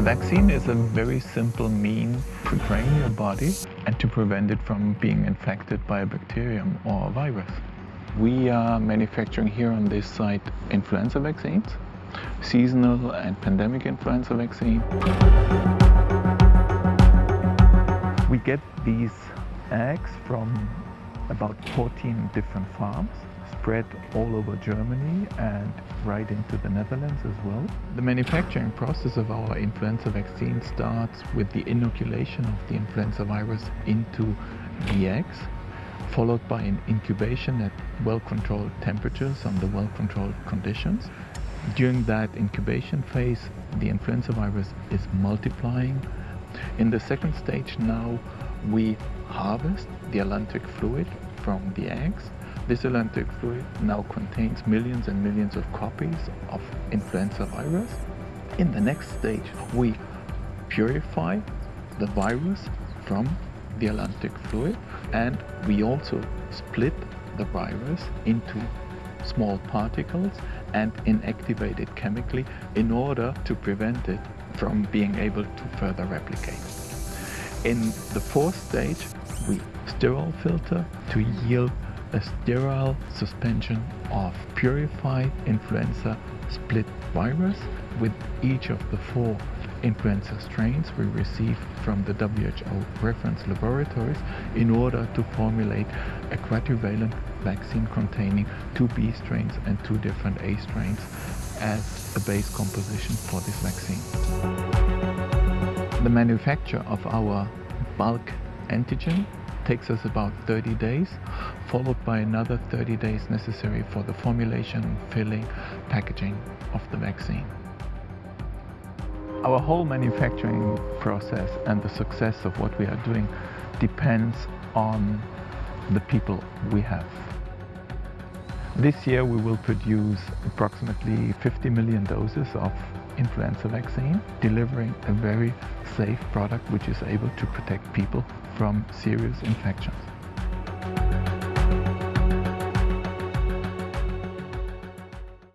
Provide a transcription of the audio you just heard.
vaccine is a very simple mean to train your body and to prevent it from being infected by a bacterium or a virus. We are manufacturing here on this site influenza vaccines, seasonal and pandemic influenza vaccine. We get these eggs from about 14 different farms spread all over Germany and right into the Netherlands as well. The manufacturing process of our influenza vaccine starts with the inoculation of the influenza virus into the eggs followed by an incubation at well-controlled temperatures under well-controlled conditions. During that incubation phase, the influenza virus is multiplying. In the second stage now, we harvest the allantoic fluid from the eggs. This allantoic fluid now contains millions and millions of copies of influenza virus. In the next stage, we purify the virus from the allantoic fluid and we also split the virus into small particles and inactivate it chemically in order to prevent it from being able to further replicate. In the fourth stage, we sterile filter to yield a sterile suspension of purified influenza split virus with each of the four influenza strains we receive from the WHO reference laboratories in order to formulate a quadrivalent vaccine containing two B strains and two different A strains as a base composition for this vaccine. The manufacture of our bulk antigen takes us about 30 days, followed by another 30 days necessary for the formulation, filling, packaging of the vaccine. Our whole manufacturing process and the success of what we are doing depends on the people we have. This year we will produce approximately 50 million doses of influenza vaccine, delivering a very safe product which is able to protect people from serious infections.